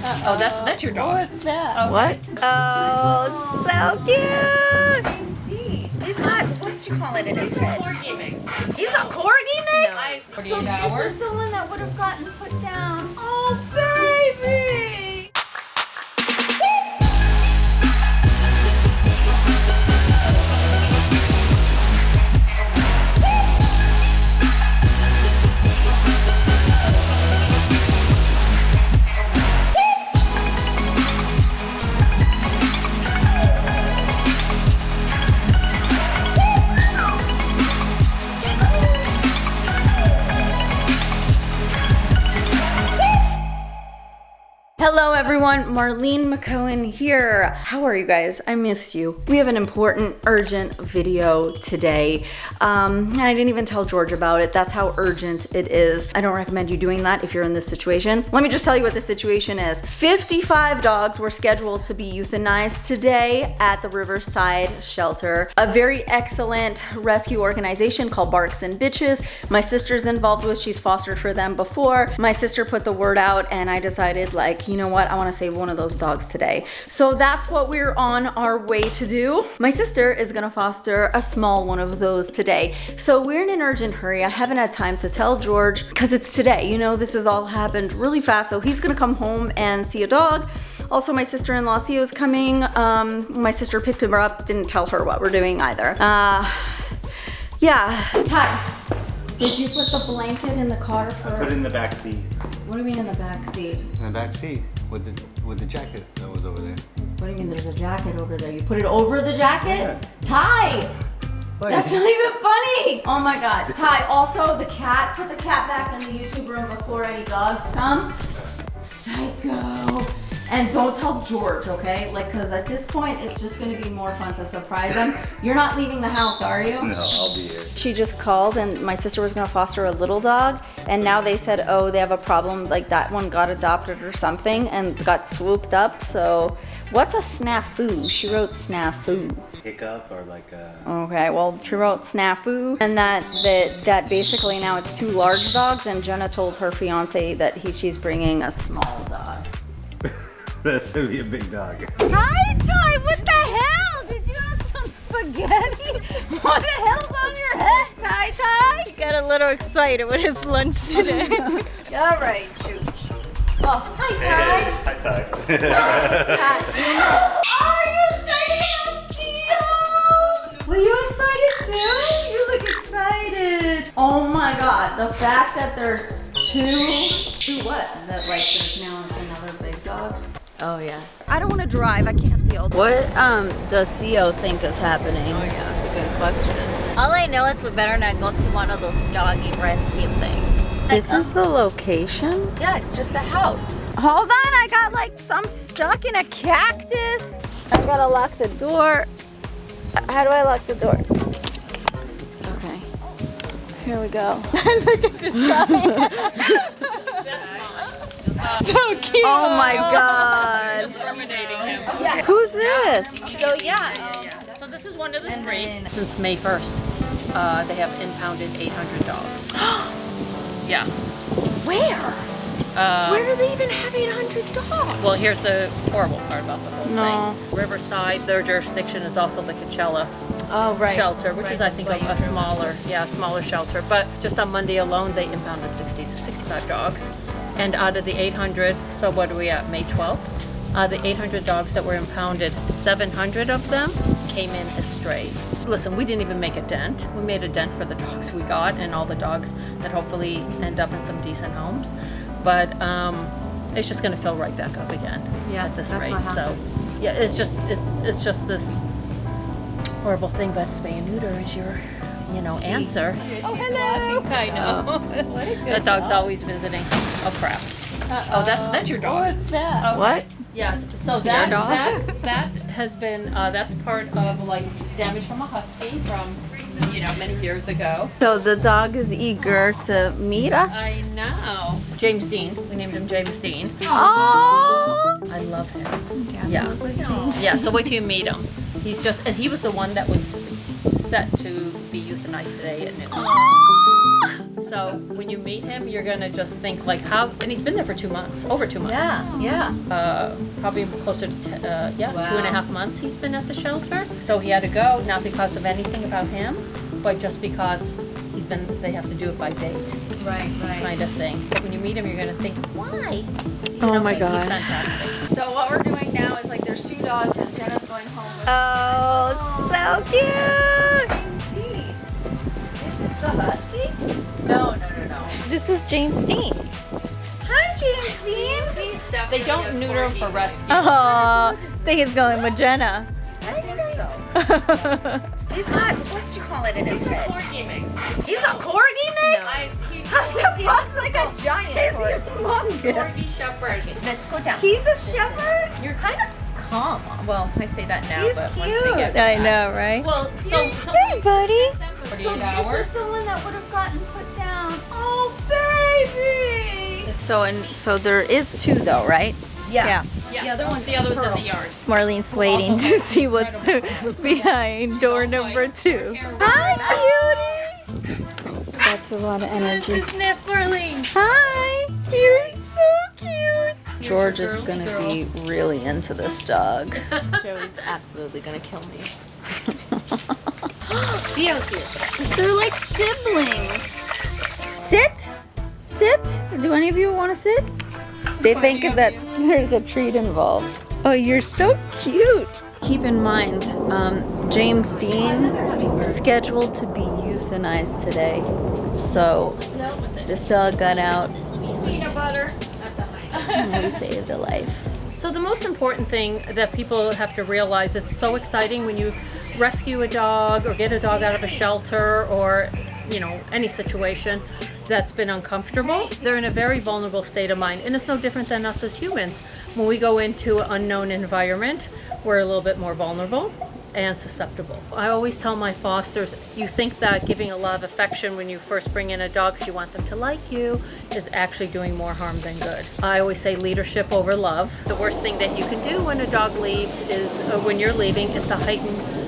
crap. Oh, that's that's your dog. What's that? Oh. What? Oh, it's so cute. He's got, what you call it in his head? Corgi mix. He's a corgi mix? No. So this hours. is the one that would have gotten put down. Oh, baby. Hello everyone, Marlene McCohen here. How are you guys? I missed you. We have an important, urgent video today. Um, I didn't even tell George about it. That's how urgent it is. I don't recommend you doing that if you're in this situation. Let me just tell you what the situation is. 55 dogs were scheduled to be euthanized today at the Riverside Shelter, a very excellent rescue organization called Barks and Bitches. My sister's involved with, she's fostered for them before. My sister put the word out and I decided like, you know what, I wanna save one of those dogs today. So that's what we're on our way to do. My sister is gonna foster a small one of those today. So we're in an urgent hurry. I haven't had time to tell George because it's today. You know, this has all happened really fast. So he's gonna come home and see a dog. Also, my sister-in-law Sia is coming. Um, my sister picked him up, didn't tell her what we're doing either. Uh, yeah. Ty, did you put the blanket in the car for? Put it in the back seat. What do you mean in the back seat? In the back seat with the with the jacket that was over there. What do you mean there's a jacket over there? You put it over the jacket? Yeah. Ty! Like, That's not even funny! Oh my god. Ty, also the cat, put the cat back in the YouTube room before any dogs come. Psycho. And don't tell George, okay? Like, cause at this point, it's just gonna be more fun to surprise him. You're not leaving the house, are you? no, I'll be here. She just called and my sister was gonna foster a little dog and now they said, oh, they have a problem, like that one got adopted or something and got swooped up. So what's a snafu? She wrote snafu. Hiccup or like a. Okay, well she wrote snafu and that that that basically now it's two large dogs and Jenna told her fiance that he she's bringing a small dog. That's gonna be a big dog. Hi Ty, what the hell? Did you have some spaghetti? What the hell's on your head, Ty Ty? He Got a little excited with his lunch today. All right, Chooch. Oh, hi, Ty. Hi, Ty. Ty. Are you excited to see you? Were you excited too? You look excited. Oh my god, the fact that there's two, two what? That like there's now it's another big dog. Oh yeah. I don't want to drive. I can't deal. What um does Co think is happening? Oh yeah, that's a good question. All I know is we better not go to one of those doggy rescue things. This is the location. Yeah, it's just a house. Hold on, I got like some stuck in a cactus. I gotta lock the door. How do I lock the door? Okay. Here we go. Look at this guy. so cute. Oh my god. Who's this? So yeah. So this is one of the three. Since May 1st, uh, they have impounded 800 dogs. yeah. Where? Uh, Where do they even have 800 dogs? Well, here's the horrible part about the whole No. thing. Riverside, their jurisdiction is also the Coachella Oh, right. shelter, which is I think a, a smaller, yeah, a smaller shelter. But just on Monday alone, they impounded 60 to 65 dogs. And out of the 800, so what are we at, May 12th? Uh, the 800 dogs that were impounded, 700 of them came in as strays. Listen, we didn't even make a dent. We made a dent for the dogs we got and all the dogs that hopefully end up in some decent homes. But um, it's just going to fill right back up again Yeah, at this that's rate. So, yeah, it's just it's, it's just this horrible thing, but spay and neuter is your, you know, answer. Oh, hello. I know. that dog's always visiting. Oh crap. Oh, that's that's your dog. What's that? Oh, What? Yes. So that that that has been uh, that's part of like damage from a husky from you know many years ago. So the dog is eager to meet us? I know. James Dean. We named him James Dean. Oh! I love him. Yeah. Yeah, so wait till you meet him. He's just, and he was the one that was set to be euthanized today at noon. So So when you meet him, you're gonna just think like how, and he's been there for two months, over two months. Yeah, yeah. Uh, probably closer to ten, uh, yeah, two Wow. half months he's been at the shelter. So he had to go, not because of anything about him, but just because he's been. They have to do it by date, Right, right. kind of thing. When you meet him, you're gonna think, why? You Oh know, my He's God. fantastic. So what we're doing now is like there's two dogs and Jenna's going home with Oh, so cute. This is the husky? No, no, no, no. This is James Dean. Hi, James Dean. They don't neuter him for rescue. Oh, I think he's going with Jenna. I think so. He's got what's you call it in his head? Corgi mix. He's a corgi mix. How's that possible? like a giant. Is he humongous? shepherd. Let's go down. He's a shepherd. You're kind of calm. Well, I say that now, He's but once they get I know, right? Well, so, so Hey, buddy. So this hours. is the one that would have gotten put down. Baby! So and so there is two though, right? Yeah. Yeah, The other one's the other one's in the yard. Marlene's waiting also to see what's behind door number two. Hi, cutie. That's a lot of energy. Sniff, Marlene. Hi. You're so cute. George is gonna be really into this dog. Joey's absolutely gonna kill me. They're like siblings. Sit, sit. Do any of you want to sit? They think that there's a treat involved. Oh, you're so cute. Keep in mind, um, James Dean scheduled to be euthanized today. So this dog got out Peanut butter. we saved a life. So the most important thing that people have to realize, it's so exciting when you rescue a dog or get a dog out of a shelter or, you know, any situation that's been uncomfortable. They're in a very vulnerable state of mind. And it's no different than us as humans. When we go into an unknown environment, we're a little bit more vulnerable and susceptible. I always tell my fosters, you think that giving a lot of affection when you first bring in a dog because you want them to like you is actually doing more harm than good. I always say leadership over love. The worst thing that you can do when a dog leaves is, uh, when you're leaving, is to heighten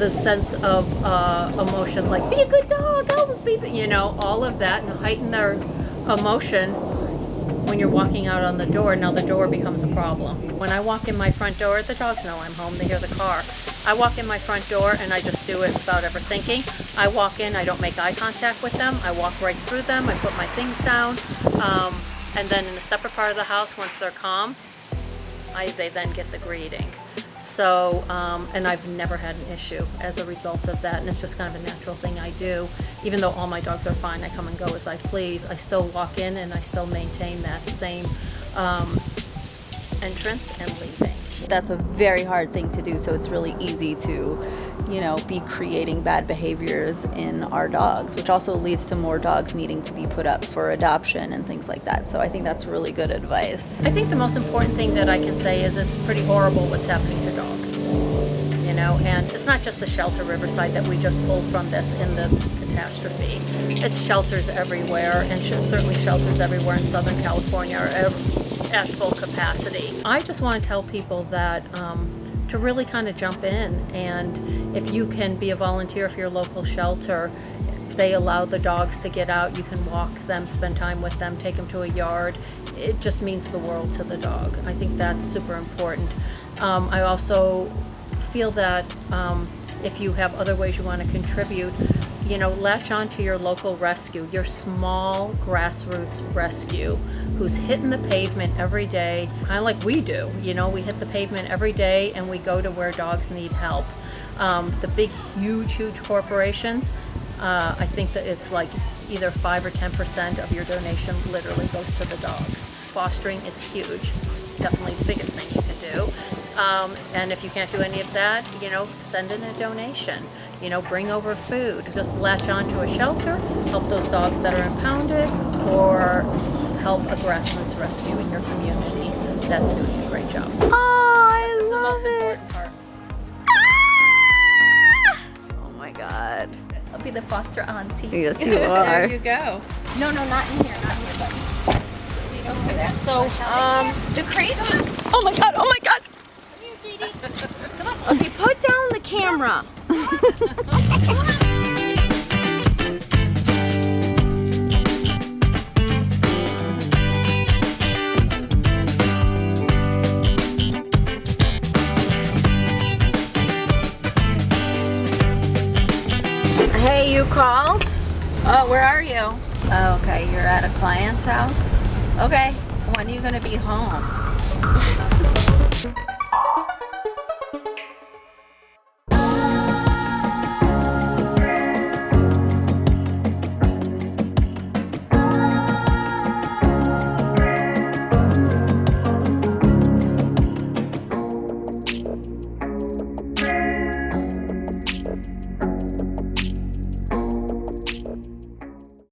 the sense of uh, emotion, like be a good dog, be, you know, all of that, and heighten their emotion when you're walking out on the door. Now the door becomes a problem. When I walk in my front door, the dogs know I'm home. They hear the car. I walk in my front door and I just do it without ever thinking. I walk in, I don't make eye contact with them. I walk right through them. I put my things down, um, and then in a separate part of the house, once they're calm, I, they then get the greeting. So, um, and I've never had an issue as a result of that, and it's just kind of a natural thing I do. Even though all my dogs are fine, I come and go as I please. I still walk in and I still maintain that same um, entrance and leaving. That's a very hard thing to do, so it's really easy to, you know, be creating bad behaviors in our dogs, which also leads to more dogs needing to be put up for adoption and things like that. So I think that's really good advice. I think the most important thing that I can say is it's pretty horrible what's happening to dogs. You know, and it's not just the shelter Riverside that we just pulled from that's in this catastrophe. It's shelters everywhere, and certainly shelters everywhere in Southern California are at full capacity. I just want to tell people that um, to really kind of jump in, and if you can be a volunteer for your local shelter, if they allow the dogs to get out, you can walk them, spend time with them, take them to a yard. It just means the world to the dog. I think that's super important. Um, I also feel that um, if you have other ways you want to contribute, you know, latch on to your local rescue, your small grassroots rescue who's hitting the pavement every day, kind of like we do. You know, we hit the pavement every day and we go to where dogs need help. Um, the big, huge, huge corporations, uh, I think that it's like either 5 or 10% of your donation literally goes to the dogs. Fostering is huge, definitely the biggest thing you can do. Um, and if you can't do any of that, you know, send in a donation. You know, bring over food. Just latch on to a shelter, help those dogs that are impounded, or help a grassroots rescue in your community. That's doing a great job. Oh, I That's the most love it. important. Oh my god. I'll be the foster auntie. Yes, you are. There you go. No, no, not in here, not in here, buddy. Over there. So, Um, the crate. Oh my god, oh my god. Come on. Okay, put down the camera. hey, you called? Oh, where are you? Oh, okay, you're at a client's house? Okay, when are you gonna be home?